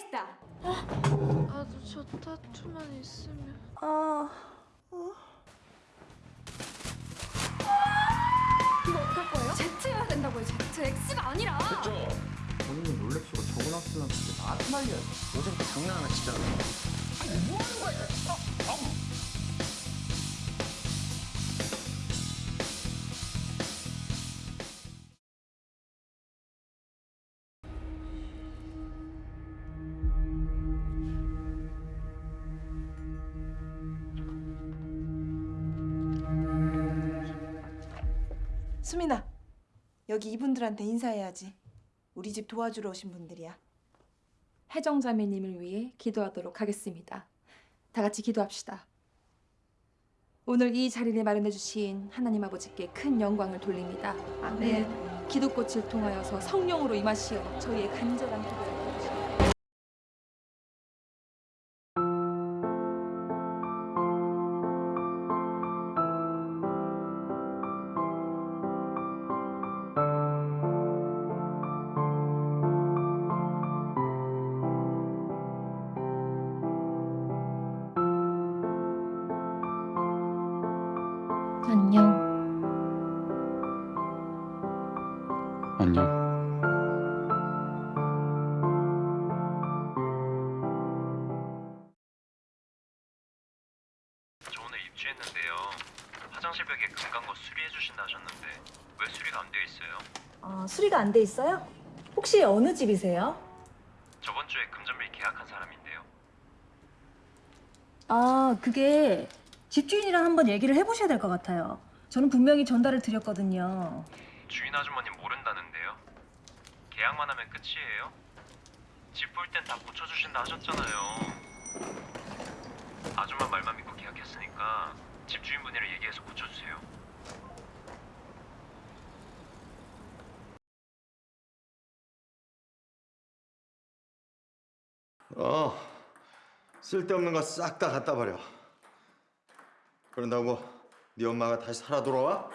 esta. 나도 저 타투만 있으면 아, 이거 어떡할 거예요? Z여야 된다고요. Z, X가 아니라. 본인이 롤렉스가 적어놨으면 그게 나한테 말려야지. 어제부터 장난 하나 치잖아. 수민아. 여기 이분들한테 인사해야지. 우리 집 도와주러 오신 분들이야. 해정자매님을 위해 기도하도록 하겠습니다. 다 같이 기도합시다. 오늘 이 자리를 마련해 주신 하나님 아버지께 큰 영광을 돌립니다. 아멘. 기도꽃을 통하여서 성령으로 임하시어 저희의 간절한 기도를 안녕. 안녕. 저 오늘 입주했는데요. 화장실 벽에 금간 거 수리해 주신다 하셨는데 왜 수리가 안 되어 있어요? 아, 수리가 안 돼 있어요? 혹시 어느 집이세요? 저번 주에 금전밀 계약한 사람인데요. 아, 그게 집주인이랑 한번 얘기를 해보셔야 될 것 같아요. 저는 분명히 전달을 드렸거든요. 주인 아주머님 모른다는데요. 계약만 하면 끝이에요. 집 볼 땐 다 고쳐주신다 하셨잖아요. 아줌마 말만 믿고 계약했으니까 집주인분이랑 얘기해서 고쳐주세요. 어, 쓸데없는 거 싹 다 갖다 버려. 그런다고 네 엄마가 다시 살아 돌아와?